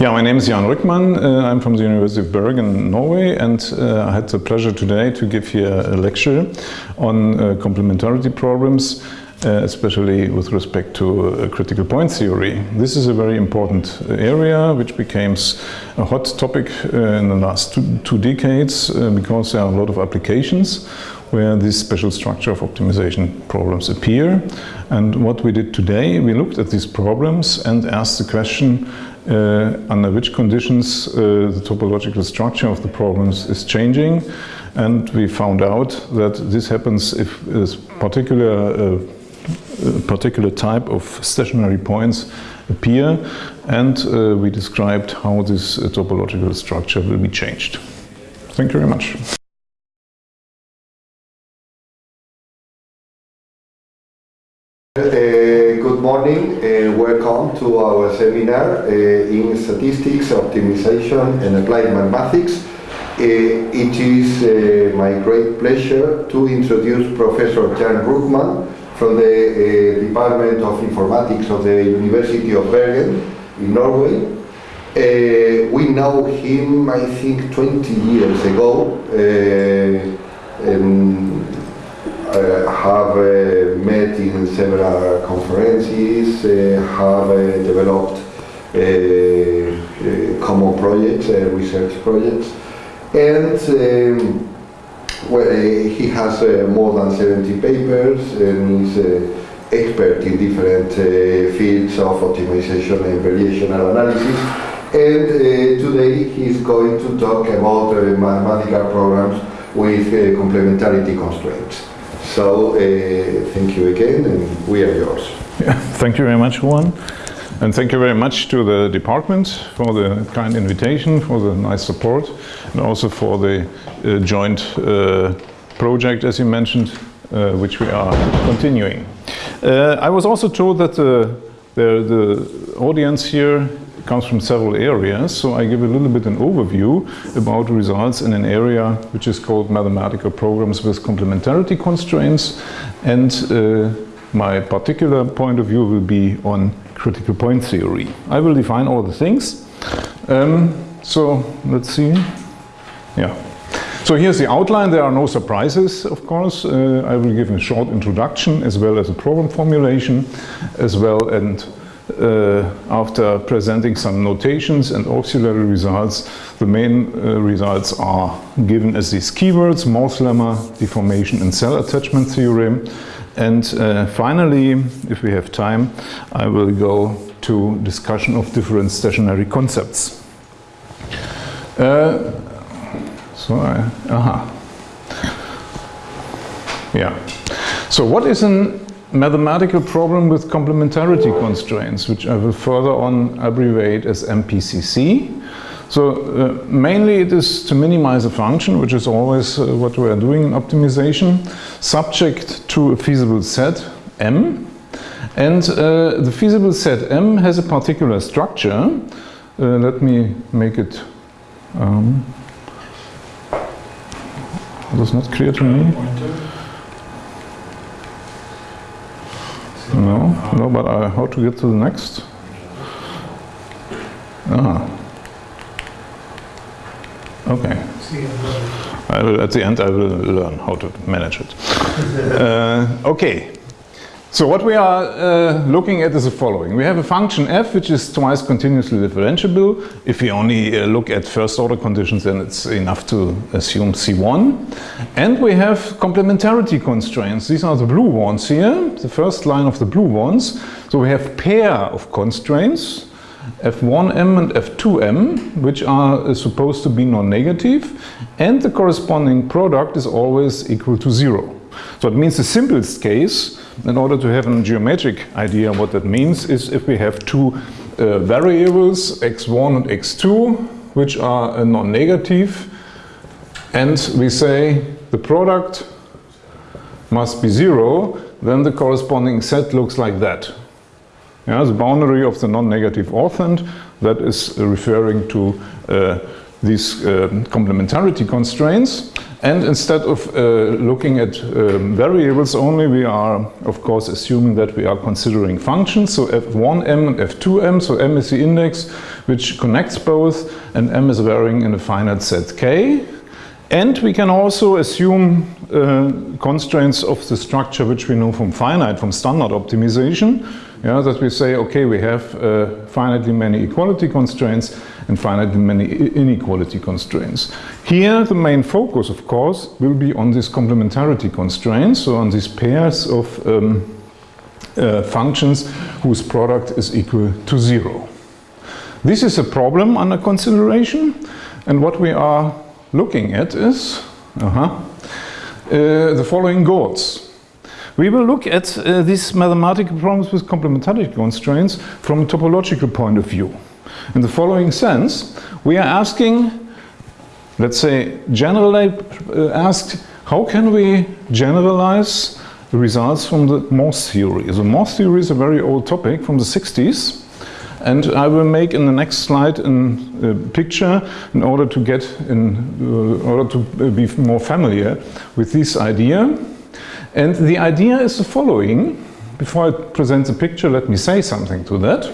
Yeah, my name is Jan Rückmann. Uh, I'm from the University of Bergen, Norway, and uh, I had the pleasure today to give here a lecture on uh, complementarity problems, uh, especially with respect to uh, critical point theory. This is a very important area which became a hot topic uh, in the last two, two decades because there are a lot of applications where this special structure of optimization problems appear. And what we did today, we looked at these problems and asked the question under which conditions uh, the topological structure of the problems is changing. And we found out that this happens if a particular, uh, a particular type of stationary points appear and uh, we described how this uh, topological structure will be changed. Thank you very much. Morning and welcome to our seminar uh, in Statistics, Optimization and Applied Mathematics. Uh, it is uh, my great pleasure to introduce Professor Jan Rückmann from the Department of Informatics of the University of Bergen in Norway. We know him, I think, 20 years ago. Have uh, met in several conferences, uh, have developed common projects, research projects, and um, well, he has more than 70 papers and is expert in different uh, fields of optimization and variational analysis. And uh, today he's going to talk about uh, mathematical programs with complementarity constraints. So uh, thank you again and we are yours. Yeah, thank you very much Juan. And thank you very much to the department for the kind invitation, for the nice support, and also for the uh, joint uh, project, as you mentioned, uh, which we are continuing. Uh, I was also told that the, the, the audience here comes from several areas, so I give a little bit an overview about results in an area which is called mathematical programs with complementarity constraints and uh, my particular point of view will be on critical point theory. I will define all the things. Um, so let's see. Yeah. So here's the outline. There are no surprises, of course. Uh, I will give a short introduction as well as a problem formulation as well and after presenting some notations and auxiliary results, the main uh, results are given as these keywords, Morse lemma, deformation and cell attachment theorem. And uh, finally, if we have time, I will go to discussion of different stationary concepts. Uh, so, I, aha. Yeah. So what is an mathematical problem with complementarity constraints, which I will further on abbreviate as MPCC. So uh, mainly it is to minimize a function, which is always uh, what we are doing in optimization, subject to a feasible set M. And uh, the feasible set M has a particular structure. Uh, let me make it, um, that's not clear to me. No, no, but I, how to get to the next? Ah. Okay. I will, at the end I will learn how to manage it. uh, okay. So what we are uh, looking at is the following. We have a function f which is twice continuously differentiable. If we only uh, look at first order conditions then it's enough to assume C1. And we have complementarity constraints. These are the blue ones here, the first line of the blue ones. So we have pair of constraints f1m and f2m which are uh, supposed to be non-negative and the corresponding product is always equal to zero. So it means the simplest case in order to have a geometric idea what that means is if we have two uh, variables x1 and x2 which are non-negative and we say the product must be zero then the corresponding set looks like that. Yeah, the boundary of the non-negative orthant that is referring to uh, these uh, complementarity constraints And instead of uh, looking at um, variables only, we are, of course, assuming that we are considering functions. So f1m and f2m, so m is the index which connects both, and m is varying in a finite set k. And we can also assume uh, constraints of the structure which we know from finite, from standard optimization. Yeah, that we say, okay, we have uh, finitely many equality constraints and finitely many inequality constraints. Here, the main focus, of course, will be on these complementarity constraints, so on these pairs of um, uh, functions whose product is equal to zero. This is a problem under consideration, and what we are looking at is uh -huh, uh, the following goals. We will look at uh, these mathematical problems with complementarity constraints from a topological point of view. In the following sense, we are asking, let's say, generally uh, asked, how can we generalize the results from the Morse theory? The Morse theory is a very old topic from the 60s, and I will make in the next slide in a picture in order to get in uh, order to be more familiar with this idea. And the idea is the following. Before I present the picture, let me say something to that.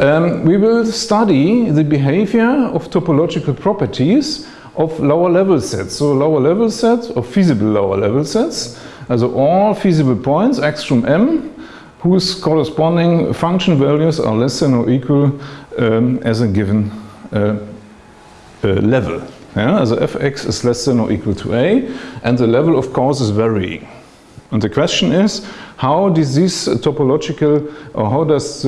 Um, we will study the behavior of topological properties of lower level sets. So lower level sets of feasible lower level sets. Also all feasible points x from m whose corresponding function values are less than or equal um, as a given uh, uh, level. Yeah? Also fx is less than or equal to a and the level of course is varying. And the question is, how does this topological, or how does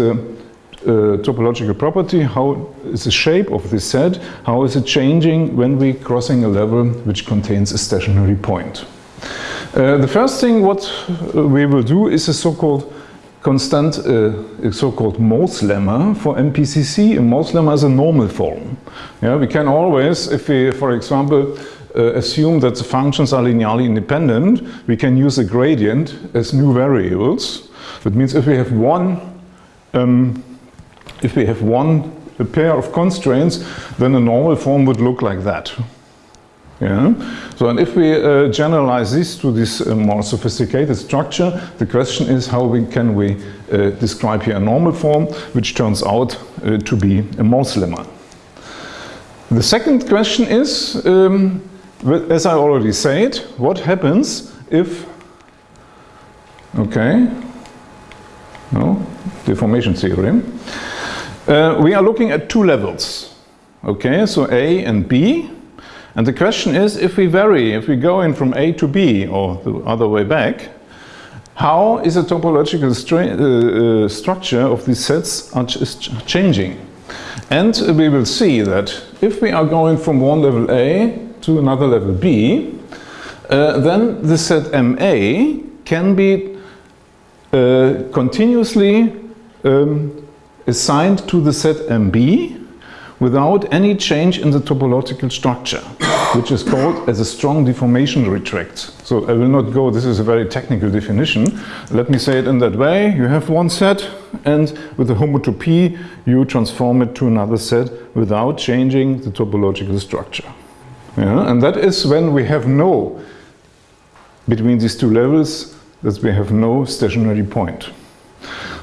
uh, topological property, how is the shape of this set, how is it changing when we crossing a level which contains a stationary point? Uh, the first thing what we will do is a so-called constant, uh, so-called Morse lemma for MPCC. A Morse lemma is a normal form. Yeah, we can always, if we, for example, uh, assume that the functions are linearly independent, we can use a gradient as new variables. That means if we have one, um, if we have one pair of constraints, then a normal form would look like that. Yeah. So, and if we uh, generalize this to this uh, more sophisticated structure, the question is how we, can we uh, describe here a normal form, which turns out uh, to be a Morse lemma. The second question is, um, as I already said, what happens if, okay, no, deformation theorem. Uh, we are looking at two levels, okay, so A and B. And the question is, if we vary, if we go in from A to B or the other way back, how is the topological uh, uh, structure of these sets is ch changing? And we will see that if we are going from one level A to another level B, uh, then the set MA can be uh, continuously um, assigned to the set MB without any change in the topological structure, which is called as a strong deformation retract. So I will not go, this is a very technical definition. Let me say it in that way. You have one set and with the homotopy you transform it to another set without changing the topological structure. Yeah? And that is when we have no, between these two levels, that we have no stationary point.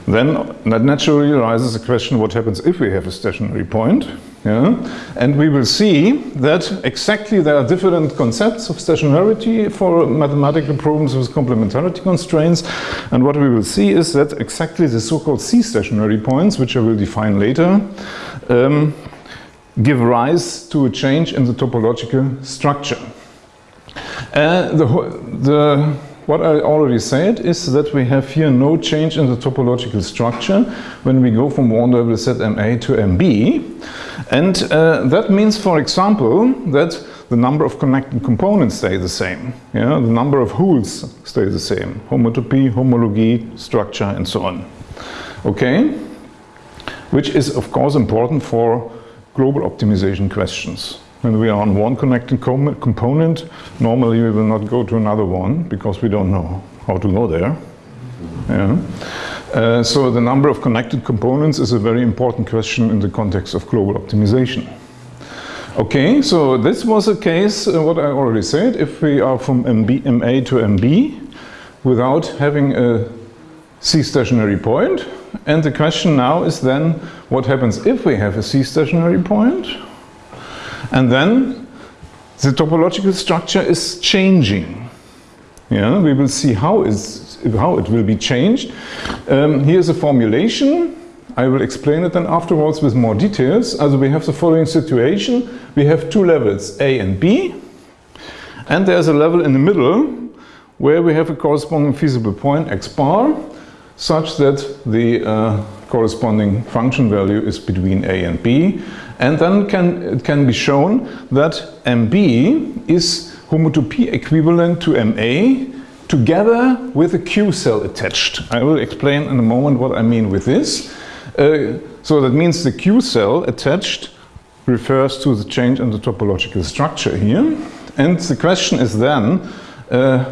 Then that naturally arises the question what happens if we have a stationary point. Yeah? And we will see that exactly there are different concepts of stationarity for mathematical problems with complementarity constraints. And what we will see is that exactly the so-called C-stationary points, which I will define later, um, give rise to a change in the topological structure. Uh, the, the what I already said is that we have here no change in the topological structure when we go from one level set MA to MB. And uh, that means, for example, that the number of connected components stay the same. Yeah? The number of holes stay the same. Homotopy, homology, structure, and so on. Okay? Which is, of course, important for global optimization questions. When we are on one connected com component, normally we will not go to another one because we don't know how to go there. Yeah. Uh, so the number of connected components is a very important question in the context of global optimization. Okay, so this was a case, uh, what I already said, if we are from MB, MA to MB without having a C stationary point. And the question now is then, what happens if we have a C stationary point? And then the topological structure is changing. Yeah, we will see how, is, how it will be changed. Um, here's a formulation. I will explain it then afterwards with more details. Also we have the following situation. We have two levels, A and B. And there's a level in the middle where we have a corresponding feasible point, x bar, such that the uh, corresponding function value is between A and B. And then can, it can be shown that MB is homotopy equivalent to MA together with a Q cell attached. I will explain in a moment what I mean with this. Uh, so that means the Q cell attached refers to the change in the topological structure here. And the question is then, uh,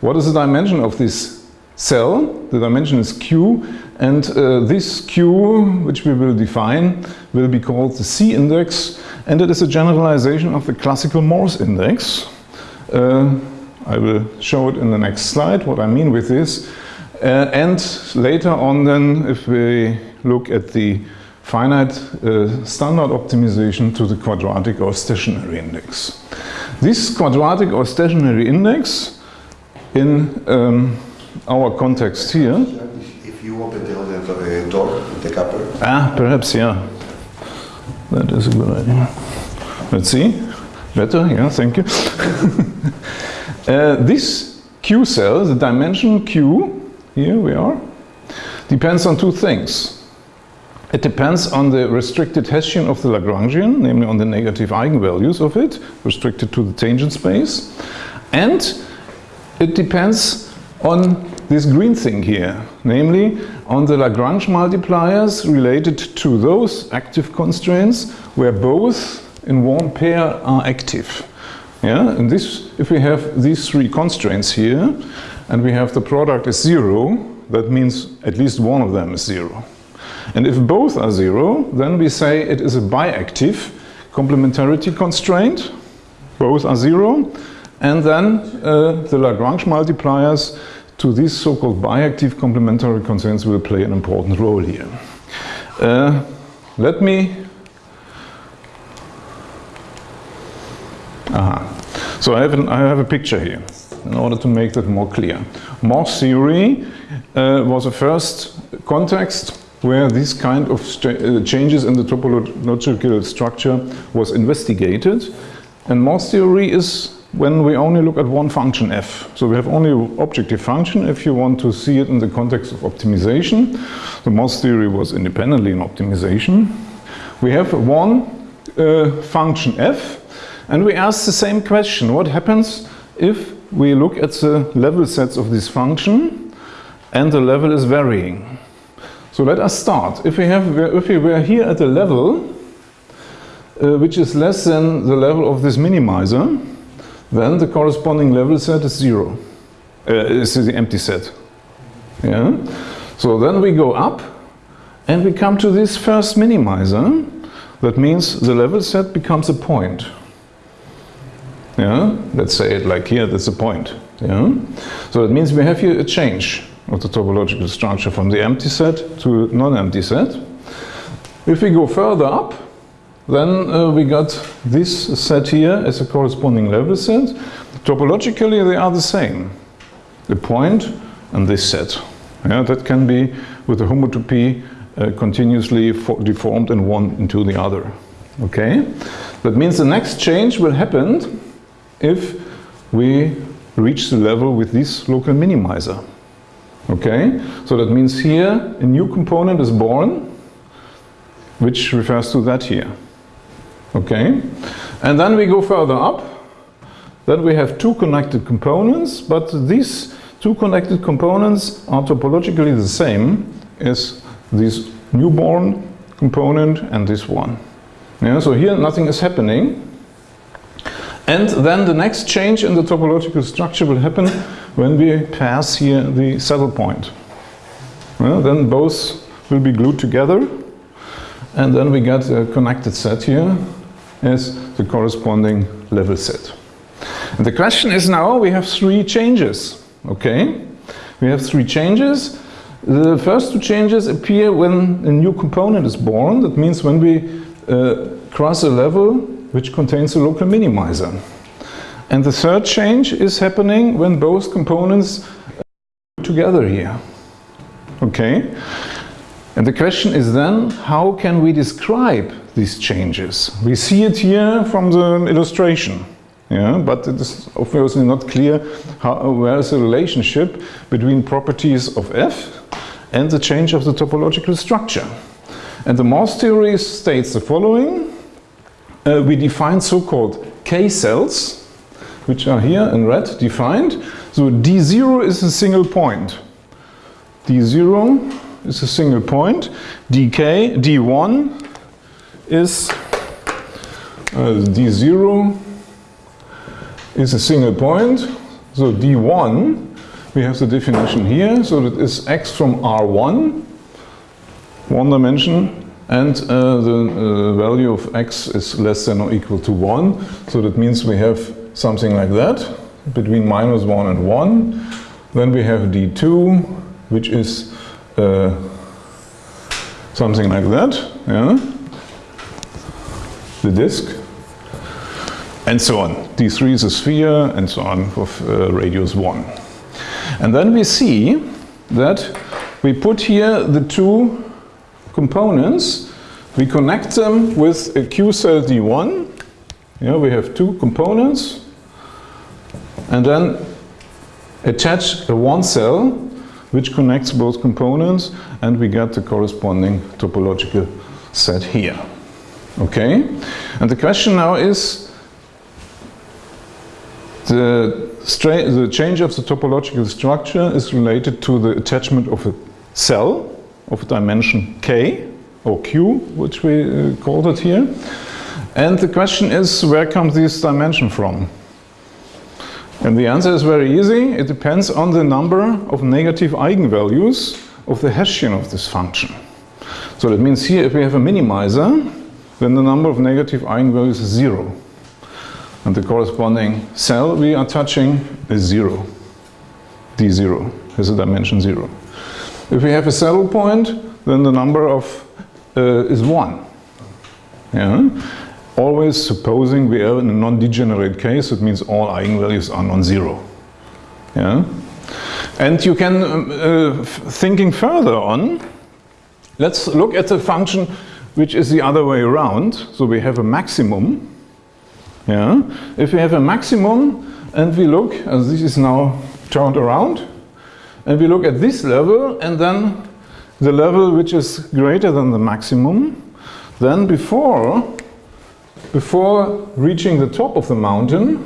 what is the dimension of this cell? The dimension is Q and uh, this Q, which we will define, will be called the C index and it is a generalization of the classical Morse index. Uh, I will show it in the next slide, what I mean with this. Uh, and later on then, if we look at the finite uh, standard optimization to the quadratic or stationary index. This quadratic or stationary index in um, our context here. If you open the other uh, door, the. Ah, perhaps, yeah. That is a good idea. Let's see. Better, yeah, thank you. uh, this Q cell, the dimension Q, here we are, depends on two things. It depends on the restricted Hessian of the Lagrangian, namely on the negative eigenvalues of it, restricted to the tangent space. And it depends on this green thing here, namely on the Lagrange multipliers related to those active constraints where both in one pair are active. Yeah, and this, if we have these three constraints here, and we have the product is zero, that means at least one of them is zero. And if both are zero, then we say it is a biactive complementarity constraint. Both are zero. And then uh, the Lagrange multipliers to these so-called biactive complementary constraints will play an important role here. Uh, let me Aha. So I have, an, I have a picture here in order to make that more clear. Morse theory uh, was the first context where this kind of uh, changes in the topological structure was investigated. And Morse theory is when we only look at one function f. So we have only objective function if you want to see it in the context of optimization. The Morse theory was independently in optimization. We have one uh, function f and we ask the same question. What happens if we look at the level sets of this function and the level is varying? So let us start. If we, have, if we were here at a level uh, which is less than the level of this minimizer, then the corresponding level set is zero. Uh, is the empty set. Yeah. So then we go up and we come to this first minimizer. That means the level set becomes a point. Yeah. Let's say it like here, that's a point. Yeah. So it means we have here a change of the topological structure from the empty set to non-empty set. If we go further up, then uh, we got this set here as a corresponding level set. Topologically they are the same. The point and this set. Yeah, that can be with a homotopy uh, continuously deformed in one into the other. Okay? That means the next change will happen if we reach the level with this local minimizer. Okay, so that means here a new component is born, which refers to that here. Okay, and then we go further up. Then we have two connected components, but these two connected components are topologically the same as this newborn component and this one. Yeah, so here nothing is happening. And then the next change in the topological structure will happen when we pass here the saddle point. Then both will be glued together and then we get a connected set here as the corresponding level set. And the question is now, we have three changes, okay? We have three changes. The first two changes appear when a new component is born. That means when we uh, cross a level which contains a local minimizer. And the third change is happening when both components together here. Okay? And the question is then, how can we describe these changes? We see it here from the illustration. Yeah, but it is obviously not clear how, where is the relationship between properties of F and the change of the topological structure. And the Morse theory states the following. Uh, we define so-called K-cells, which are here in red defined. So D0 is a single point. D0 is a single point. dk, D1 is uh, D0 is a single point. So D1, we have the definition here. So that is x from R1, one dimension, and uh, the uh, value of x is less than or equal to 1. So that means we have something like that, between minus 1 and 1. Then we have D2, which is uh, something like that, yeah? the disk, and so on. D3 is a sphere, and so on, of uh, radius 1. And then we see that we put here the two components, we connect them with a Q cell D1, yeah, we have two components, and then attach a one cell which connects both components and we get the corresponding topological set here. Okay? And the question now is the, the change of the topological structure is related to the attachment of a cell of dimension k or q, which we uh, called it here. And the question is, where comes this dimension from? And the answer is very easy. It depends on the number of negative eigenvalues of the Hessian of this function. So that means here if we have a minimizer, then the number of negative eigenvalues is zero. And the corresponding cell we are touching is zero. D0 has a dimension zero. If we have a saddle point, then the number of uh, is one. Yeah? Always supposing we are in a non-degenerate case, it means all eigenvalues are non-zero. Yeah? And you can, um, uh, thinking further on, let's look at the function which is the other way around. So we have a maximum. Yeah? If we have a maximum and we look, as this is now turned around, and we look at this level and then the level which is greater than the maximum, then before before reaching the top of the mountain,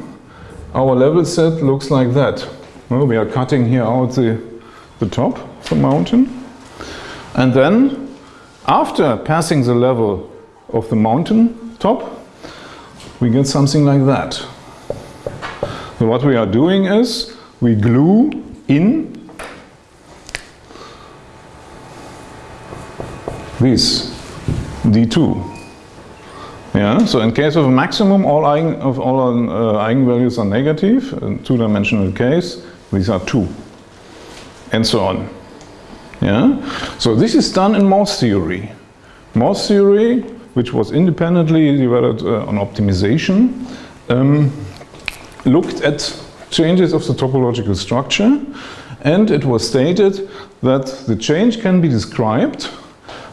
our level set looks like that. Well, we are cutting here out the, the top of the mountain. And then, after passing the level of the mountain top, we get something like that. So what we are doing is, we glue in this D2 yeah, so in case of a maximum, all, eigen, of all uh, eigenvalues are negative, in two-dimensional case, these are two, and so on. Yeah, so this is done in Morse theory. Morse theory, which was independently developed uh, on optimization, um, looked at changes of the topological structure, and it was stated that the change can be described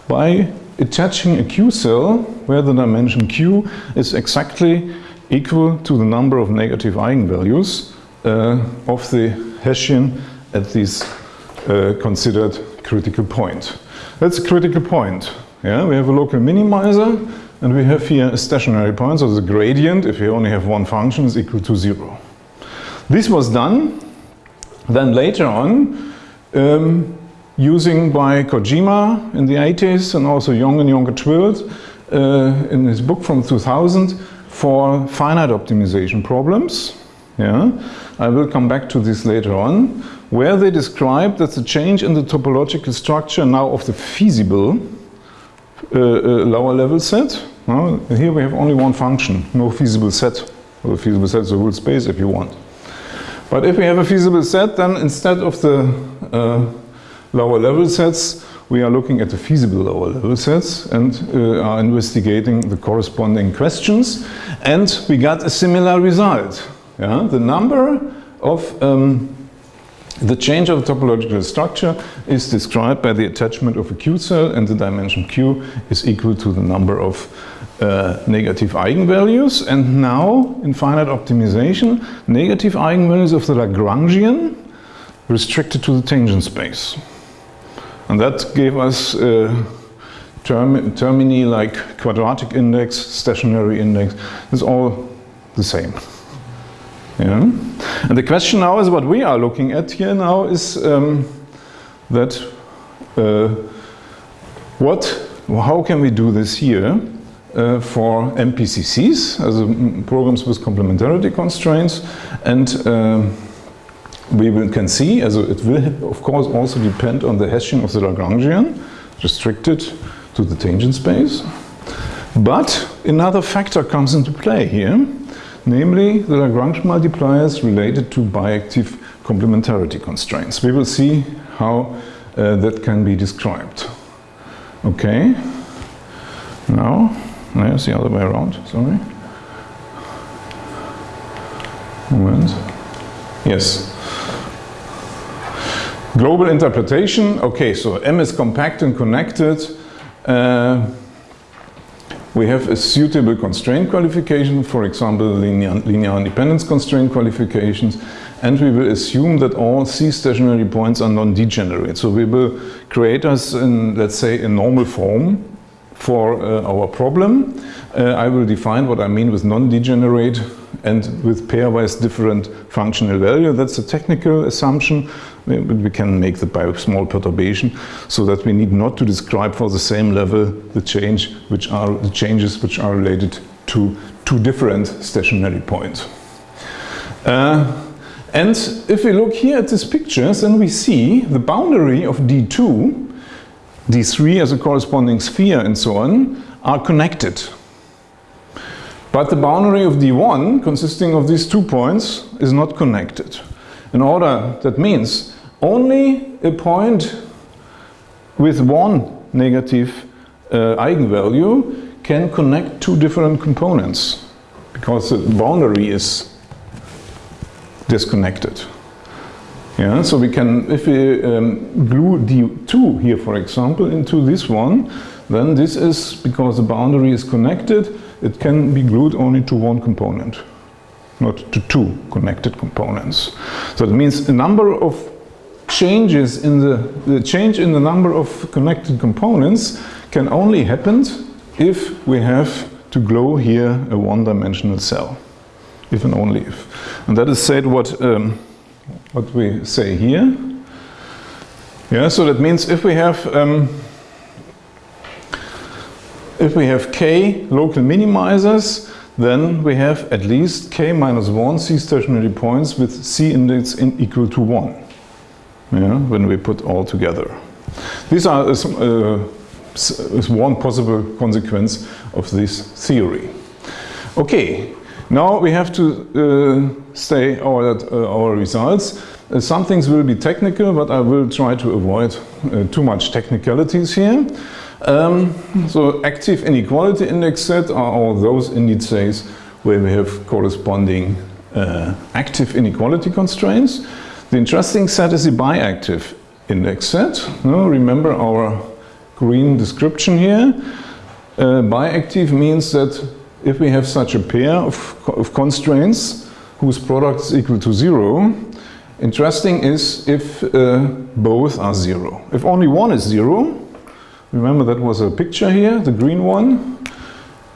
by attaching a Q cell where the dimension Q is exactly equal to the number of negative eigenvalues uh, of the Hessian at this uh, considered critical point. That's a critical point. Yeah, we have a local minimizer and we have here a stationary point, so the gradient, if you only have one function, is equal to zero. This was done, then later on, um, using by Kojima in the 80s and also Jongen and Jonker Twilt uh, in his book from 2000 for finite optimization problems. Yeah, I will come back to this later on, where they describe that the change in the topological structure now of the feasible uh, uh, lower level set? Here we have only one function, no feasible set. Well, a feasible set is a whole space if you want. But if we have a feasible set, then instead of the uh, lower level sets, we are looking at the feasible lower level sets and uh, are investigating the corresponding questions. And we got a similar result. Yeah? The number of um, the change of topological structure is described by the attachment of a Q cell and the dimension Q is equal to the number of uh, negative eigenvalues. And now, in finite optimization, negative eigenvalues of the Lagrangian restricted to the tangent space. And that gave us uh, term termini like quadratic index, stationary index. It's all the same. Yeah. And the question now is what we are looking at here now is um, that uh, what, how can we do this here uh, for MPCCs, as programs with complementarity constraints, and uh, we can see, as it will of course also depend on the Hessian of the Lagrangian, restricted to the tangent space. But another factor comes into play here namely the Lagrange multipliers related to biactive complementarity constraints. We will see how uh, that can be described. Okay, now, there's the other way around, sorry. Moment. Yes. Global interpretation, okay, so M is compact and connected. Uh, we have a suitable constraint qualification, for example, linear, linear independence constraint qualifications, and we will assume that all C stationary points are non-degenerate. So we will create us, in, let's say, a normal form for uh, our problem. Uh, I will define what I mean with non-degenerate and with pairwise different functional value. That's a technical assumption we can make that by small perturbation so that we need not to describe for the same level the change which are the changes which are related to two different stationary points. Uh, and if we look here at these pictures, then we see the boundary of D2, D3 as a corresponding sphere and so on, are connected. But the boundary of D1, consisting of these two points, is not connected. In order, that means only a point with one negative uh, eigenvalue can connect two different components because the boundary is disconnected. Yeah, so we can, if we um, glue D2 here, for example, into this one, then this is, because the boundary is connected, it can be glued only to one component, not to two connected components. So it means a number of changes in the, the change in the number of connected components can only happen if we have to glow here a one-dimensional cell, if and only if. And that is said what, um, what we say here. Yeah, so that means if we have um, if we have k local minimizers, then we have at least k minus 1 c stationary points with c index in equal to 1 yeah, when we put all together. These are uh, is one possible consequence of this theory. Okay, now we have to uh, say our, uh, our results. Uh, some things will be technical, but I will try to avoid uh, too much technicalities here. Um, so active inequality index set are all those indices where we have corresponding uh, active inequality constraints. The interesting set is the biactive index set. No, remember our green description here. Uh, biactive means that if we have such a pair of, of constraints whose product is equal to zero, interesting is if uh, both are zero. If only one is zero, remember that was a picture here, the green one.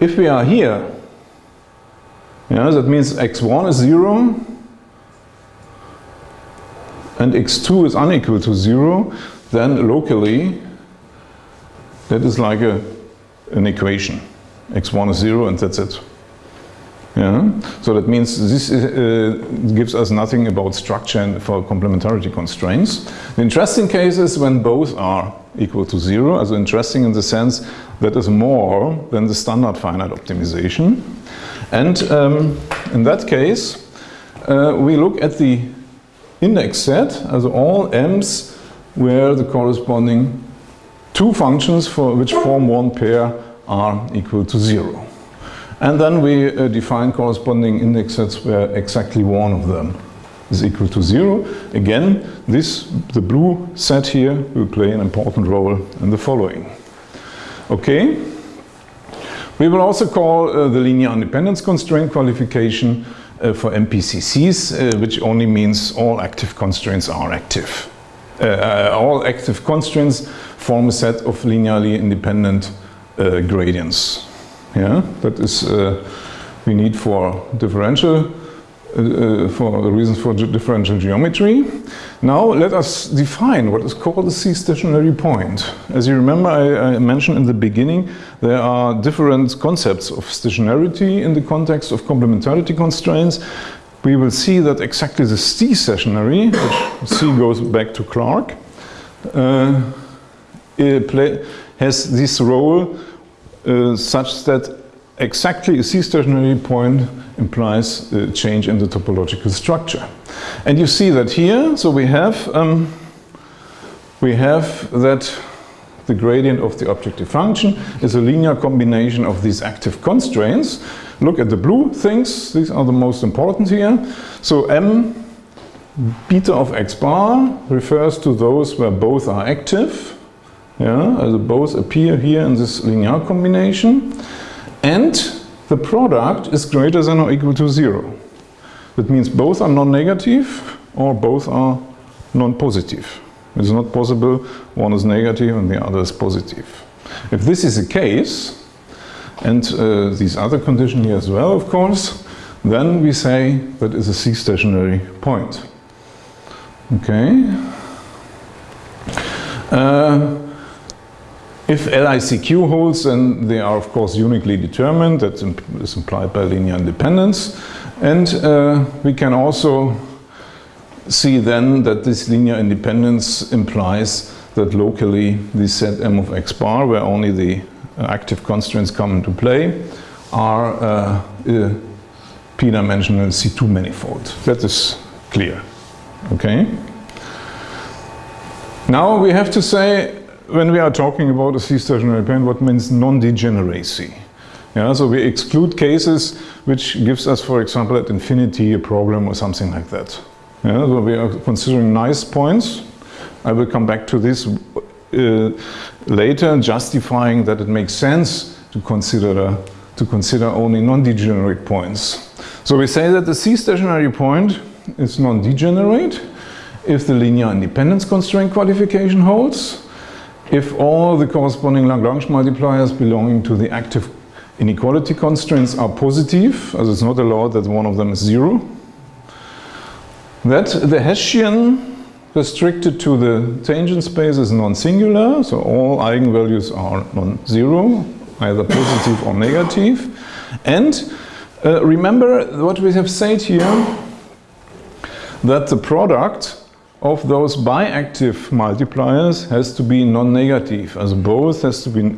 If we are here, yeah, that means x1 is zero, and x2 is unequal to 0, then locally that is like a, an equation. x1 is 0 and that's it. Yeah? So that means this uh, gives us nothing about structure for complementarity constraints. The interesting case is when both are equal to 0, also interesting in the sense that is more than the standard finite optimization. And um, in that case, uh, we look at the index set as all m's where the corresponding two functions for which form one pair are equal to zero. And then we uh, define corresponding index sets where exactly one of them is equal to zero. Again, this, the blue set here will play an important role in the following. Okay. We will also call uh, the linear independence constraint qualification for MPCCs, uh, which only means all active constraints are active. Uh, uh, all active constraints form a set of linearly independent uh, gradients. Yeah, that is we need for differential uh, for the reasons for differential geometry. Now let us define what is called a C-stationary point. As you remember, I, I, mentioned in the beginning, there are different concepts of stationarity in the context of complementarity constraints. We will see that exactly the C-stationary, which C goes back to Clarke, uh, has this role uh, such that exactly a C-stationary point implies a change in the topological structure. And you see that here, so we have, um, we have that the gradient of the objective function is a linear combination of these active constraints. Look at the blue things, these are the most important here. So m beta of x bar refers to those where both are active, yeah, both appear here in this linear combination. And the product is greater than or equal to zero. That means both are non-negative or both are non-positive. It's not possible one is negative and the other is positive. If this is the case, and uh, these other condition here as well, of course, then we say that is a C-stationary point. Okay. Uh, if LICQ holds, then they are of course uniquely determined. That is implied by linear independence. And uh, we can also see then that this linear independence implies that locally the set M of x bar, where only the active constraints come into play, are uh, a p-dimensional C2 manifold. That is clear. Okay. Now we have to say when we are talking about a C-stationary point, what means non-degeneracy? Yeah, so we exclude cases which gives us, for example, at infinity a problem or something like that. Yeah, so we are considering nice points. I will come back to this uh, later, justifying that it makes sense to consider to consider only non-degenerate points. So we say that the C-stationary point is non-degenerate if the linear independence constraint qualification holds if all the corresponding Lagrange multipliers belonging to the active inequality constraints are positive, as it's not allowed that one of them is zero, that the Hessian restricted to the tangent space is non-singular, so all eigenvalues are non-zero, either positive or negative. And uh, remember what we have said here, that the product of those biactive multipliers has to be non-negative, as both has to be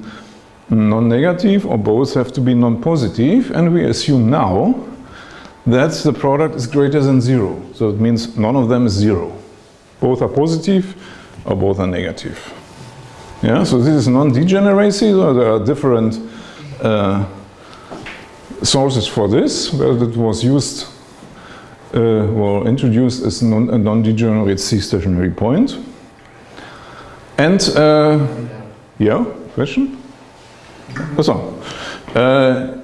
non-negative or both have to be non-positive, and we assume now that the product is greater than zero. So it means none of them is zero. Both are positive or both are negative. Yeah, so this is non-degeneracy, so there are different uh, sources for this, where it was used uh, were introduced as non, a non-degenerate C-stationary point. And, uh, yeah, question? So, uh,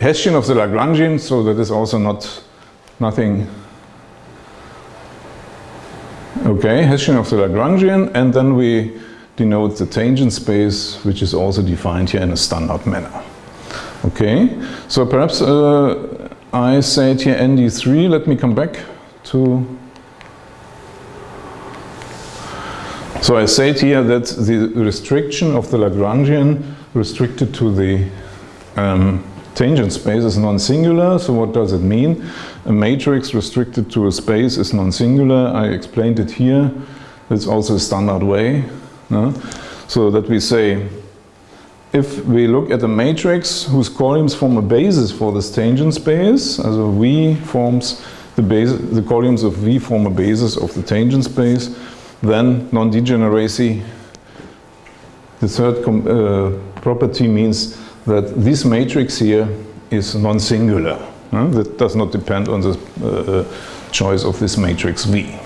Hessian of the Lagrangian, so that is also not nothing. Okay, Hessian of the Lagrangian, and then we denote the tangent space, which is also defined here in a standard manner. Okay, so perhaps uh, I said here ND3, let me come back to So I said here that the restriction of the Lagrangian restricted to the um, tangent space is non-singular. So what does it mean? A matrix restricted to a space is non-singular. I explained it here. It's also a standard way. No? So that we say if we look at a matrix whose columns form a basis for this tangent space, also V forms the base, the columns of V form a basis of the tangent space, then non-degeneracy, the third uh, property means that this matrix here is non-singular. Uh, that does not depend on the uh, choice of this matrix V.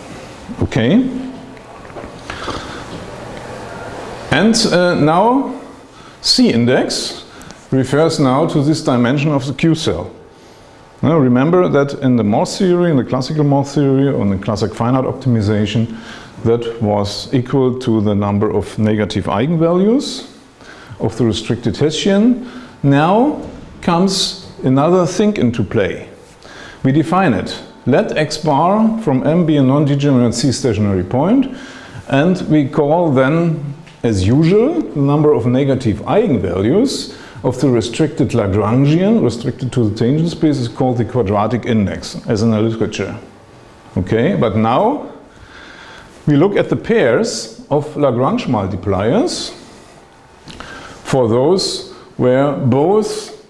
Okay? And uh, now C index refers now to this dimension of the Q cell. Now remember that in the Morse theory, in the classical Morse theory, on the classic finite optimization, that was equal to the number of negative eigenvalues of the restricted Hessian. Now comes another thing into play. We define it. Let x bar from M be a non-degenerate C stationary point and we call then, as usual, the number of negative eigenvalues of the restricted Lagrangian, restricted to the tangent space, is called the quadratic index, as in the literature. Okay, but now we look at the pairs of Lagrange multipliers for those where both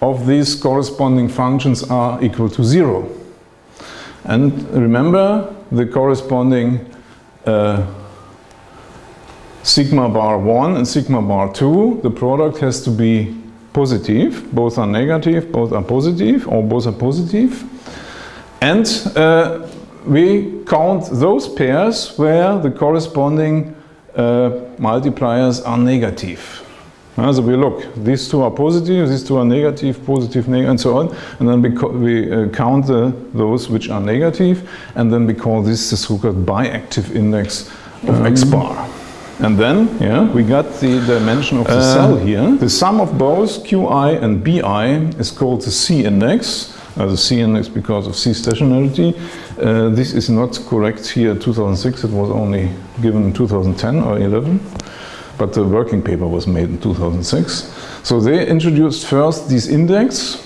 of these corresponding functions are equal to zero. And remember the corresponding uh, sigma bar 1 and sigma bar 2, the product has to be positive, both are negative, both are positive, or both are positive. And uh, we count those pairs where the corresponding uh, multipliers are negative. Uh, so we look, these two are positive, these two are negative, positive, negative, and so on. And then we, we uh, count the, those which are negative, and then we call this the so-called biactive index of x bar. And then, yeah, we got the dimension of the uh, cell here. The sum of both qi and bi is called the C index. Uh, the C index because of C stationarity. Uh, this is not correct here 2006, it was only given in 2010 or 11, but the working paper was made in 2006. So they introduced first this index.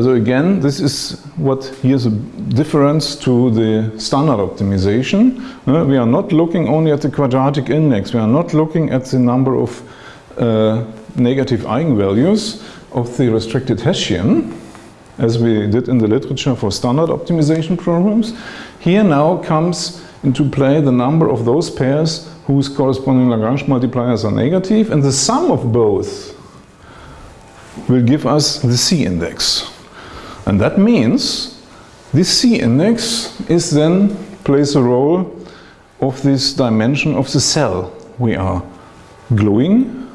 So again, this is what here's a difference to the standard optimization. Uh, we are not looking only at the quadratic index, we are not looking at the number of uh, negative eigenvalues of the restricted Hessian, as we did in the literature for standard optimization problems. Here now comes into play the number of those pairs whose corresponding Lagrange multipliers are negative and the sum of both will give us the C index. And that means this C index is then plays a role of this dimension of the cell we are gluing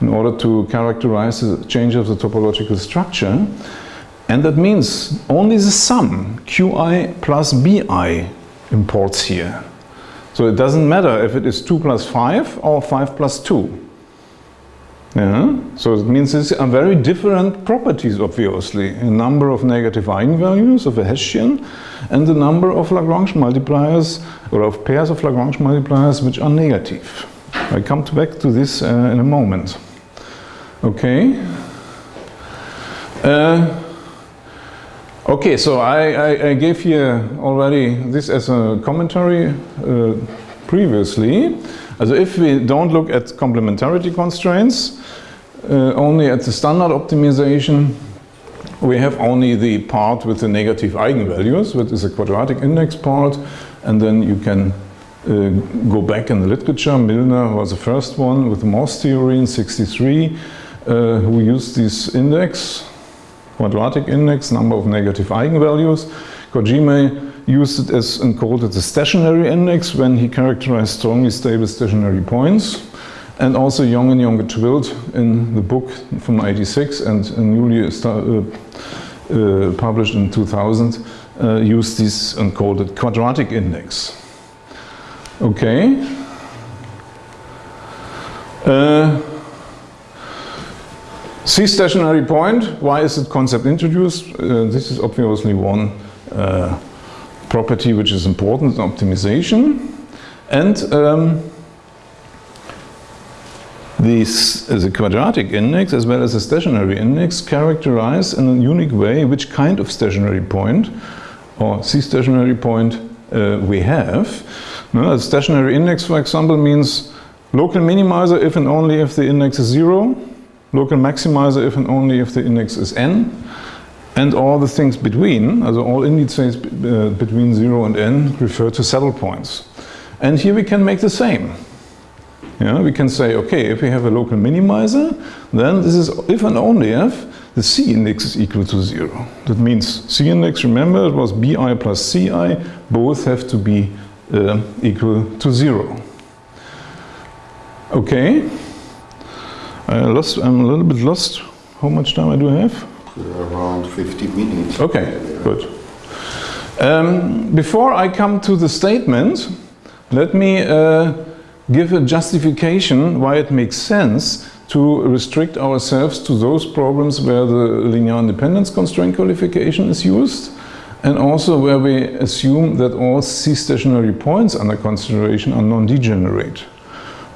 in order to characterize the change of the topological structure. And that means only the sum qi plus bi imports here. So it doesn't matter if it is 2 plus 5 or 5 plus 2. Yeah? So it means these are very different properties, obviously. A number of negative eigenvalues of a Hessian and the number of Lagrange multipliers or of pairs of Lagrange multipliers which are negative. I come back to this uh, in a moment. Okay. Uh, Okay, so I, I, I, gave here already this as a commentary uh, previously. Also if we don't look at complementarity constraints, uh, only at the standard optimization, we have only the part with the negative eigenvalues, which is a quadratic index part, and then you can uh, go back in the literature. Milnor was the first one with the Morse theory in 63, uh, who used this index quadratic index, number of negative eigenvalues. Kojima used it as and called it the stationary index when he characterized strongly stable stationary points. And also Jongen and Jonker Twilt in the book from 86 and newly uh, uh, published in 2000 uh, used this and called it quadratic index. Okay. Uh, C stationary point, why is the concept introduced? Uh, this is obviously one uh, property which is important in optimization. And um, this, the quadratic index as well as the stationary index characterize in a unique way which kind of stationary point or C stationary point uh, we have. Now, a stationary index, for example, means local minimizer if and only if the index is zero local maximizer if and only if the index is n, and all the things between, also all indices uh, between 0 and n, refer to saddle points. And here we can make the same. Yeah, we can say, okay, if we have a local minimizer, then this is if and only if the C index is equal to zero. That means C index, remember, it was BI plus CI, both have to be uh, equal to zero. Okay, I lost, I'm a little bit lost. How much time I do have? Around 50 minutes. Okay, good. Um, before I come to the statement, let me uh, give a justification why it makes sense to restrict ourselves to those problems where the linear independence constraint qualification is used and also where we assume that all C stationary points under consideration are non-degenerate.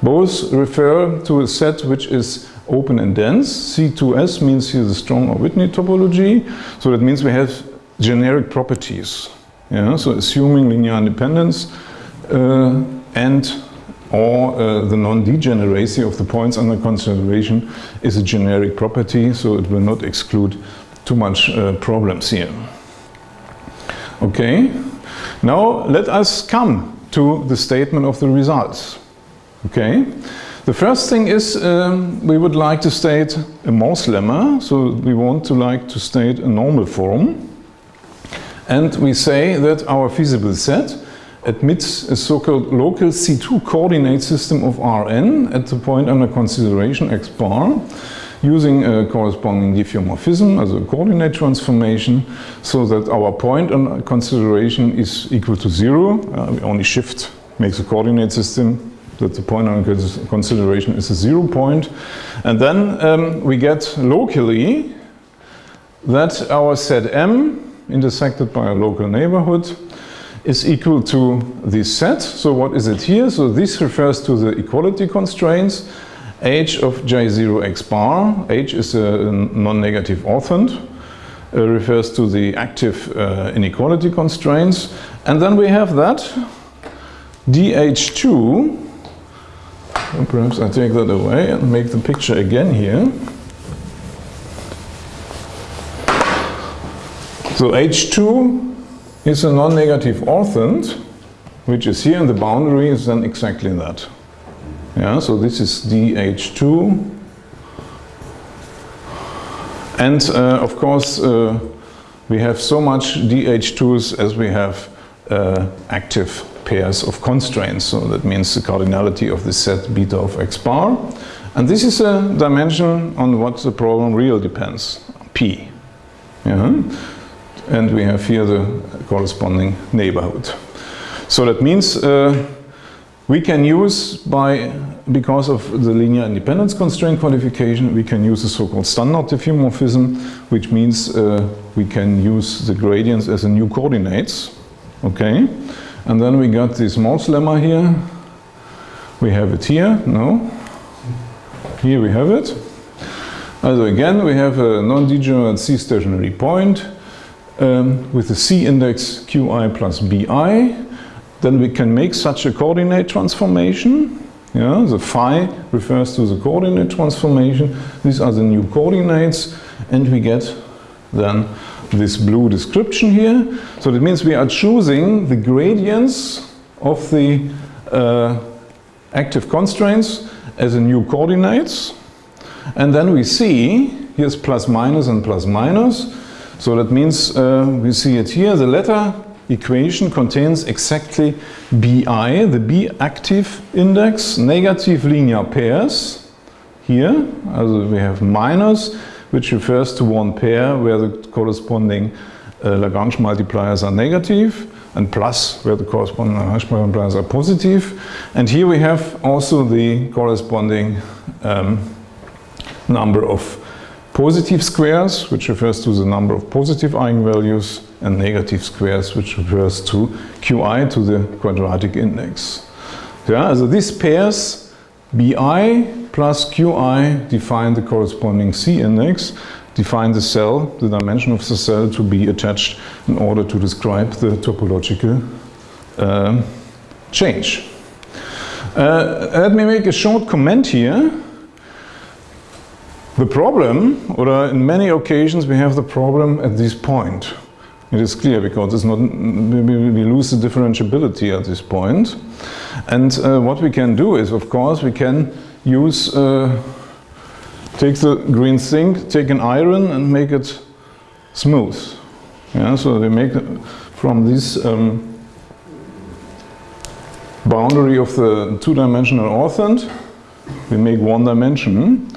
Both refer to a set which is open and dense. C2S means here the strong or Whitney topology. So that means we have generic properties. Yeah? So assuming linear independence uh, and or uh, the non-degeneracy of the points under consideration is a generic property, so it will not exclude too much uh, problems here. Okay, now let us come to the statement of the results. Okay, the first thing is um, we would like to state a Morse lemma, so we want to like to state a normal form. And we say that our feasible set admits a so-called local C2 coordinate system of Rn at the point under consideration x bar using a corresponding diffeomorphism as a coordinate transformation so that our point under consideration is equal to zero. Uh, we only shift makes a coordinate system that the point under consideration is a zero point. And then um, we get locally that our set M intersected by a local neighborhood is equal to this set. So what is it here? So this refers to the equality constraints. h of j0 x bar, h is a non-negative orthant, uh, refers to the active uh, inequality constraints. And then we have that dh2, and perhaps I take that away and make the picture again here. So h2 is a non-negative orthant, which is here, and the boundary is then exactly that. Yeah, so this is dH2. And uh, of course, uh, we have so much dH2s as we have uh, active pairs of constraints. So that means the cardinality of the set beta of x bar. And this is a dimension on what the problem real depends, p. Yeah? and we have here the corresponding neighborhood. So that means uh, we can use by, because of the linear independence constraint qualification, we can use the so-called standard diffeomorphism, which means uh, we can use the gradients as a new coordinates, okay? And then we got this Morse lemma here. We have it here, no? Here we have it. Also again, we have a non-degenerate C stationary point um, with the C index Qi plus Bi, then we can make such a coordinate transformation. Yeah, the phi refers to the coordinate transformation. These are the new coordinates and we get then this blue description here. So that means we are choosing the gradients of the uh, active constraints as a new coordinates. And then we see, here's plus minus and plus minus, so that means uh, we see it here, the letter equation contains exactly BI, the B active index, negative linear pairs here. Also we have minus, which refers to one pair where the corresponding uh, Lagrange multipliers are negative and plus where the corresponding Lagrange multipliers are positive. And here we have also the corresponding um, number of positive squares, which refers to the number of positive eigenvalues, and negative squares, which refers to qi, to the quadratic index. Yeah, so these pairs, bi plus qi, define the corresponding C index, define the cell, the dimension of the cell to be attached in order to describe the topological uh, change. Uh, let me make a short comment here The problem, or in many occasions we have the problem at this point. It is clear because it's not, we, we lose the differentiability at this point. And uh, what we can do is, of course, we can use, uh, take the green zinc, take an iron and make it smooth. Yeah, so we make from this um, boundary of the two-dimensional orthant, we make one dimension.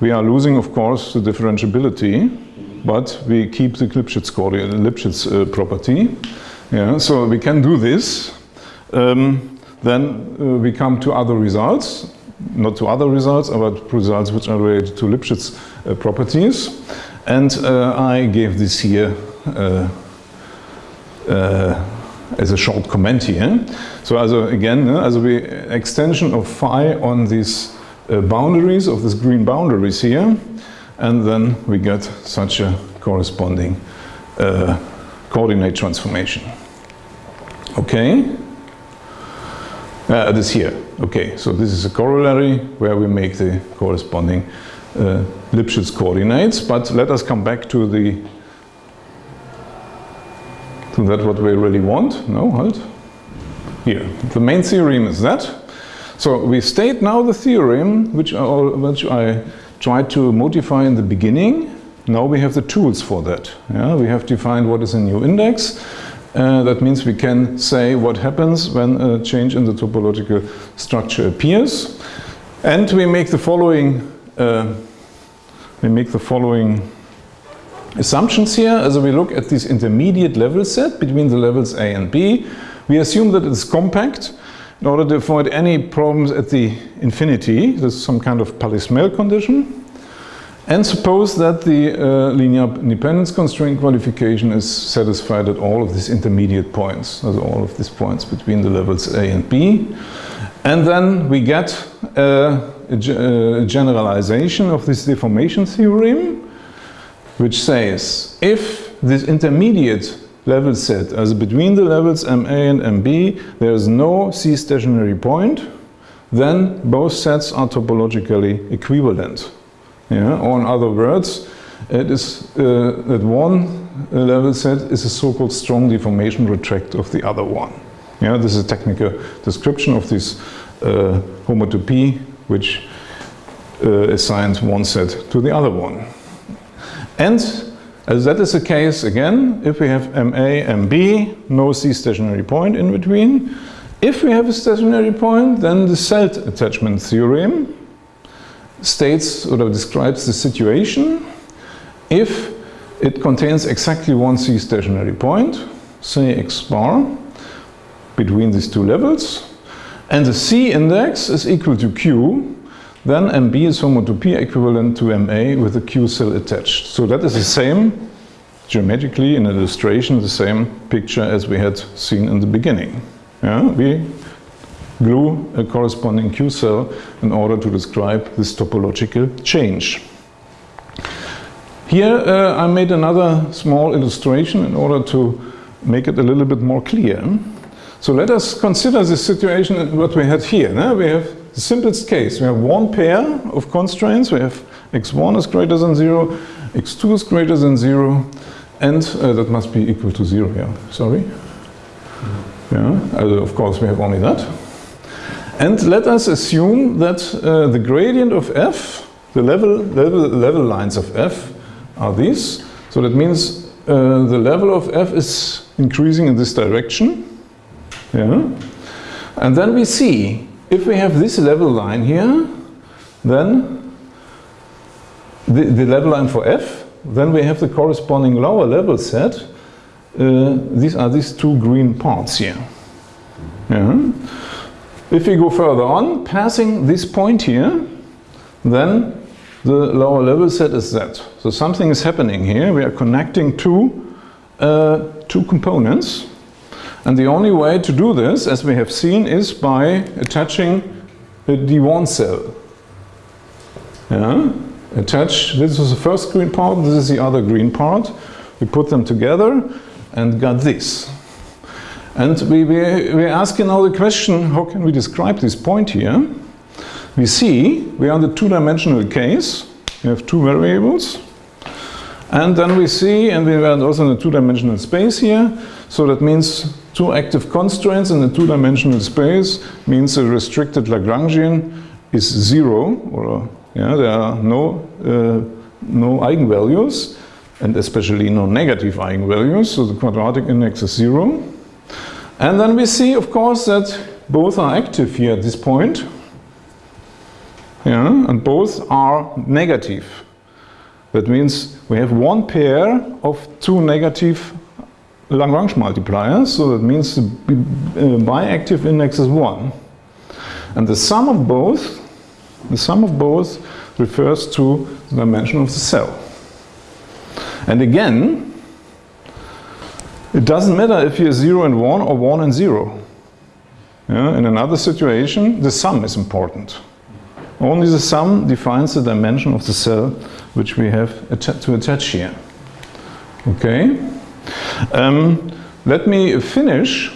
We are losing, of course, the differentiability, but we keep the Lipschitz, Lipschitz uh, property. Yeah, so we can do this. Um, then uh, we come to other results, not to other results, but results which are related to Lipschitz uh, properties. And uh, I gave this here uh, uh, as a short comment here. So also again, as a extension of phi on these uh, boundaries of these green boundaries here, and then we get such a corresponding uh, coordinate transformation. Okay? Uh, this here. Okay, so this is a corollary where we make the corresponding uh, Lipschitz coordinates, but let us come back to the to that what we really want. No, halt. Here, the main theorem is that. So we state now the theorem which I, which I tried to modify in the beginning. Now we have the tools for that. Yeah, we have defined what is a new index. Uh, that means we can say what happens when a change in the topological structure appears. And we make the following, uh, we make the following assumptions here. As we look at this intermediate level set between the levels A and B, we assume that it's compact in order to avoid any problems at the infinity. This is some kind of Palais-Smale condition. And suppose that the uh, linear independence constraint qualification is satisfied at all of these intermediate points, at all of these points between the levels A and B. And then we get uh, a, a generalization of this deformation theorem, which says if this intermediate level set, as between the levels MA and MB, there is no C stationary point, then both sets are topologically equivalent. Yeah? Or in other words, it is uh, that one level set is a so-called strong deformation retract of the other one. Yeah, this is a technical description of this uh, homotopy which uh, assigns one set to the other one. And as that is the case again, if we have MA, MB, no C stationary point in between. If we have a stationary point, then the cell attachment theorem states or describes the situation if it contains exactly one C stationary point, say x bar, between these two levels, and the C index is equal to Q, then MB is homotopy equivalent to MA with a Q cell attached. So that is the same, geometrically in illustration, the same picture as we had seen in the beginning. Yeah, we glue a corresponding Q cell in order to describe this topological change. Here uh, I made another small illustration in order to make it a little bit more clear. So let us consider the situation what we had here. No? We have the simplest case. We have one pair of constraints. We have x1 is greater than 0, x2 is greater than 0, and uh, that must be equal to 0 here. Sorry? Yeah, uh, of course we have only that. And let us assume that uh, the gradient of f, the level, level, level lines of f are these. So that means uh, the level of f is increasing in this direction. Yeah. And then we see if we have this level line here, then the, the level line for f, then we have the corresponding lower level set. Uh, these are these two green parts here. Yeah. If we go further on, passing this point here, then the lower level set is that. So something is happening here. We are connecting two, uh, two components. And the only way to do this, as we have seen, is by attaching a D1 cell. Yeah? Attach, this is the first green part, this is the other green part. We put them together and got this. And we, we, we're asking now the question, how can we describe this point here? We see we are in the two-dimensional case, We have two variables. And then we see, and we are also in a two-dimensional space here, so that means two active constraints in the two-dimensional space means a restricted Lagrangian is zero, or yeah, there are no, uh, no eigenvalues, and especially no negative eigenvalues, so the quadratic index is zero. And then we see, of course, that both are active here at this point, yeah, and both are negative. That means we have one pair of two negative Lagrange multipliers, so that means the uh, biactive index is 1. And the sum of both, the sum of both refers to the dimension of the cell. And again, it doesn't matter if you're 0 and 1 or 1 and 0. Yeah, in another situation, the sum is important. Only the sum defines the dimension of the cell which we have to attach here. Okay? Um, let me finish.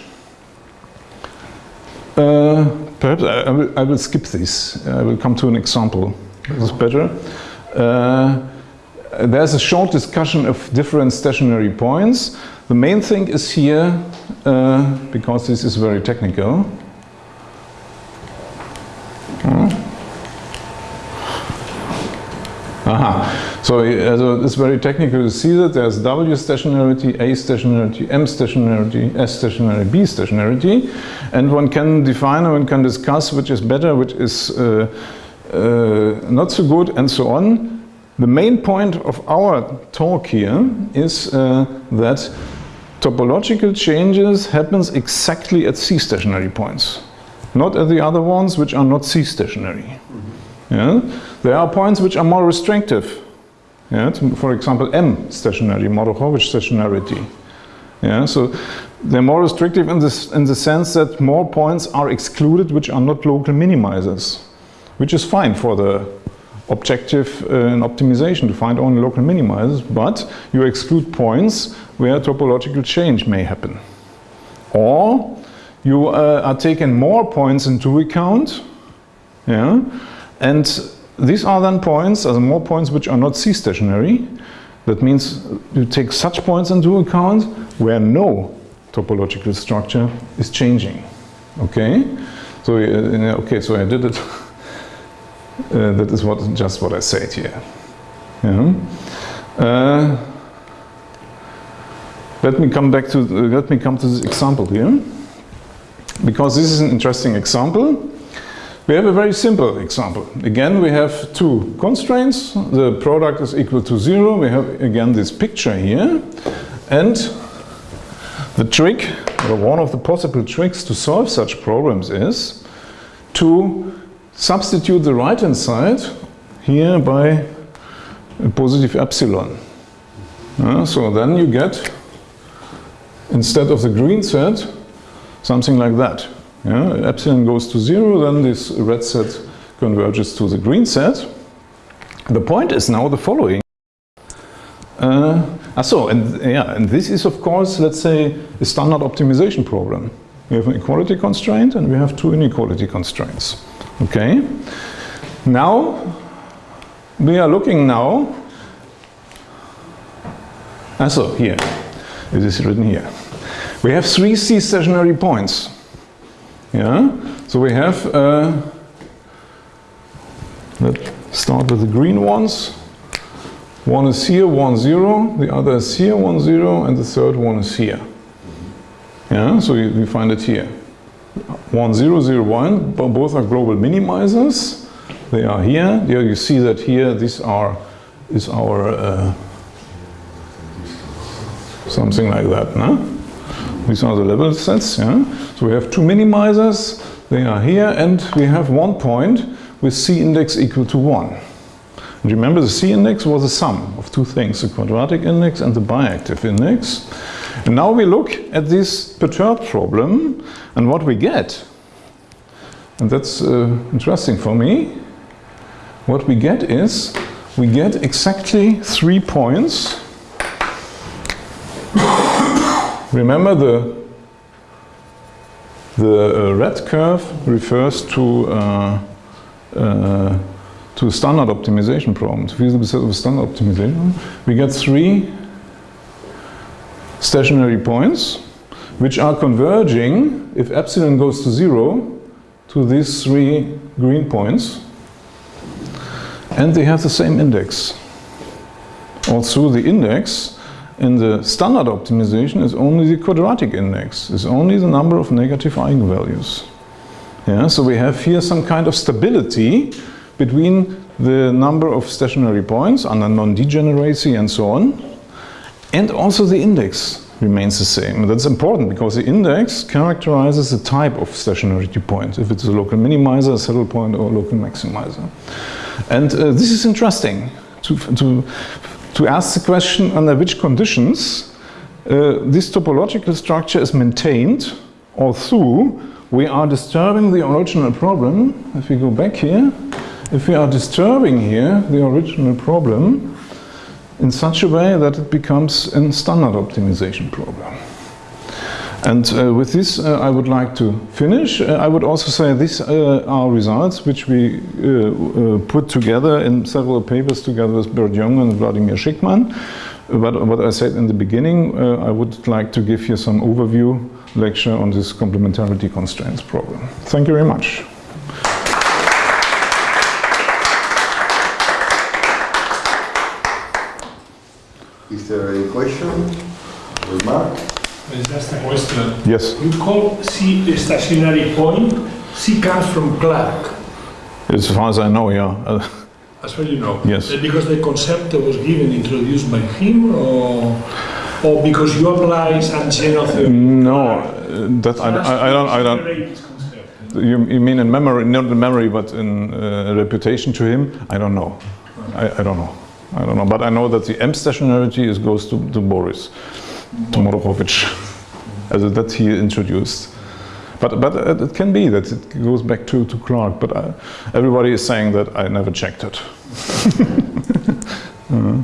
Uh, perhaps I, I, will, I, will, skip this. I will come to an example. This is better. Uh, there's a short discussion of different stationary points. The main thing is here, uh, because this is very technical, Aha. So, also it's very technical to see that there's W stationarity, A stationarity, M stationarity, S stationarity, B stationarity, and one can define and one can discuss which is better, which is uh, uh, not so good, and so on. The main point of our talk here is uh, that topological changes happens exactly at C stationary points, not at the other ones which are not C stationary. Yeah? There are points which are more restrictive. Yeah, for example, M stationary, Mordukhovich stationarity. Yeah, so they're more restrictive in, this, in the sense that more points are excluded which are not local minimizers, which is fine for the objective uh, optimization to find only local minimizers, but you exclude points where topological change may happen. Or you uh, are taking more points into account, yeah, and these are then points, as more points which are not C-stationary. That means you take such points into account where no topological structure is changing. Okay? So, uh, okay, so I did it. uh, that is what just what I said here. Yeah. Uh, let me come back to let me come to this example here, because this is an interesting example. We have a very simple example. Again, we have two constraints. The product is equal to zero. We have again this picture here. And the trick, or one of the possible tricks to solve such problems is to substitute the right-hand side here by a positive epsilon. Uh, so then you get, instead of the green set, something like that. Yeah, epsilon goes to zero, then this red set converges to the green set. The point is now the following. Uh, ah, so, and yeah, and this is of course, let's say, a standard optimization problem. We have an equality constraint and we have two inequality constraints. Okay. Now, we are looking now. Ah, so here, it is written here. We have three C stationary points. Yeah, so we have, uh, let's start with the green ones. One is here, one zero, the other is here, one zero, and the third one is here. Yeah, so we, we find it here. One zero, zero, one, but both are global minimizers. They are here. Here you see that here, these are, is our, uh, something like that, no? These are the level sets. Yeah? So we have two minimizers, they are here, and we have one point with C index equal to 1. And remember the C index was a sum of two things, the quadratic index and the biactive index. And now we look at this perturbed problem and what we get, and that's uh, interesting for me, what we get is, we get exactly three points. Remember the, the uh, red curve refers to uh, uh, to standard optimization problem, to feasible set of standard optimization, we get three stationary points which are converging if epsilon goes to zero to these three green points and they have the same index. Also the index in the standard optimization is only the quadratic index, is only the number of negative eigenvalues. Yeah, so we have here some kind of stability between the number of stationary points under non-degeneracy and so on, and also the index remains the same. That's important because the index characterizes the type of stationarity point, if it's a local minimizer, a saddle point, or a local maximizer. And uh, this is interesting to, to, to ask the question under which conditions uh, this topological structure is maintained, although we are disturbing the original problem. If we go back here, if we are disturbing here the original problem in such a way that it becomes a standard optimization problem. And uh, with this, uh, I would like to finish. Uh, I would also say these uh, are results which we uh, uh, put together in several papers together with Bert Jongen and Vladimir Shikhman. But what I said in the beginning, I would like to give you some overview lecture on this complementarity constraints problem. Thank you very much. Is there a question? Remark? Just a question. Yes. You call C a stationary point. C comes from Clarke, As far as I know, yeah. As far as you know. Yes. Because the concept was given, introduced by him, or, or because you apply some general theory? no, that I, I, I don't. I don't. Separate this concept. You, you mean in memory, not in memory, but in uh, reputation to him? I don't know. I, I don't know. I don't know. But I know that the M stationarity is goes to, to Boris, to Mordukhovich, as that he introduced. But, but it can be that it goes back to, to Clarke, but I, everybody is saying that I never checked it. Uh,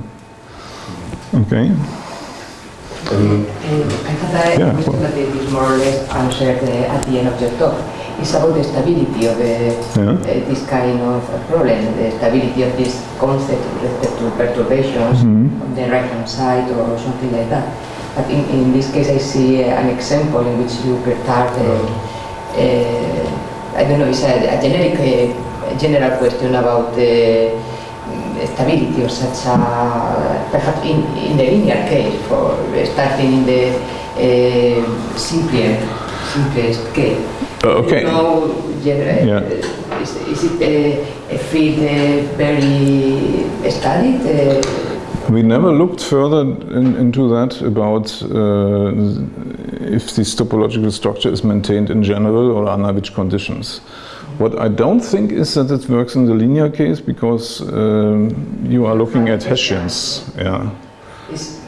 okay. Um, I thought I Yeah, well- that it is more or less answered uh, at the end of your talk. It's about the stability of uh, Yeah. uh, this kind of uh, problem, the stability of this concept with respect to perturbations Mhm. on the right-hand side or something like that. But in, in this case, I see uh, an example in which you perturb, uh, uh, I don't know, it's a, a generic, uh, general question about the mm, stability of such a, perhaps in, in the linear case, for starting in the uh, simpler, simplest case. Uh, okay. No, general, Yeah. is, is it a, a field uh, very studied? Uh, We never looked further in, into that about uh, if this topological structure is maintained in general or under which conditions. What I don't think is that it works in the linear case because um, you are looking at Hessians. Yeah, It's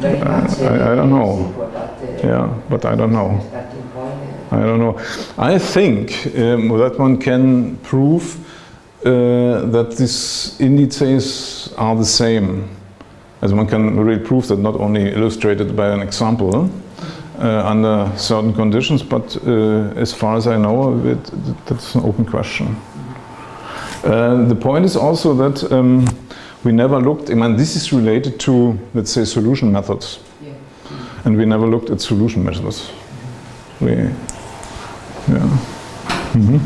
very much. uh, I- I don't know. uh, yeah, but I don't know. I don't know. I think um, that one can prove uh, that these indices are the same. As one can really prove that not only illustrated by an example uh, under certain conditions, but uh, as far as I know, it, that's an open question. Uh, the point is also that um, we never looked, I mean, this is related to, let's say, solution methods. Yeah. And we never looked at solution methods. We, yeah. Mhm.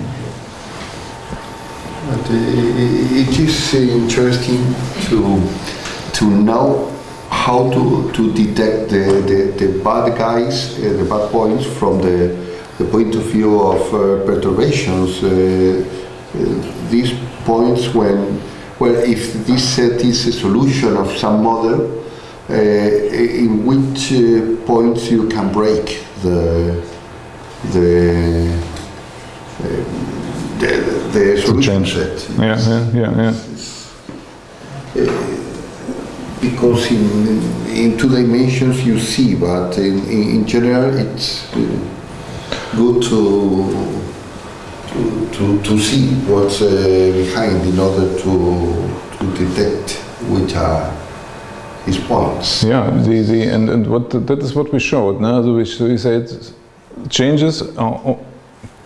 But uh, it is interesting to to know how to, to detect the, the, the bad guys, uh, the bad points from the, the point of view of uh, perturbations. Uh, uh, these points when, well, if this set is a solution of some model, uh, in which uh, points you can break the the the, the solution change. set. Yeah, yeah, yeah, yeah. Because in, in two dimensions you see, but in, in, in general it's uh, good to, to, to, to see what's uh, behind in order to, to detect which are his points. Yeah, the, the, and, and what that is what we showed. No? So we, we said changes uh, are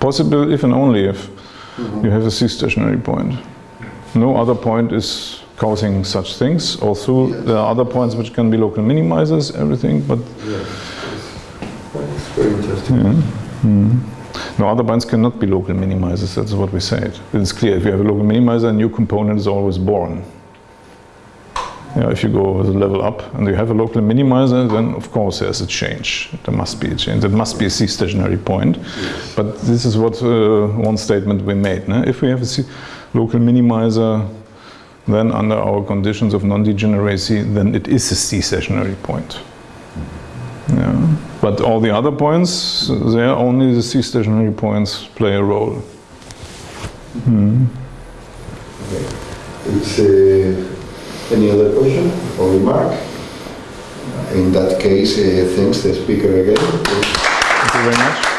possible if and only if mm-hmm. you have a C stationary point. no other point is causing such things. Also, there are other points which can be local minimizers, everything, but Yes. It's very interesting. yeah. Mm-hmm. no other points cannot be local minimizers. That's what we said. It's clear if you have a local minimizer, a new component is always born. Yeah, if you go with a level up and you have a local minimizer, then of course there's a change. There must be a change. There must be a C stationary point. But this is what uh, one statement we made. No? If we have a C local minimizer, then under our conditions of non-degeneracy, then it is a C stationary point. Yeah. But all the other points, there only the C stationary points play a role. Hmm. It's, uh, any other question or remark? In that case, uh, thanks the speaker again. Thank you very much.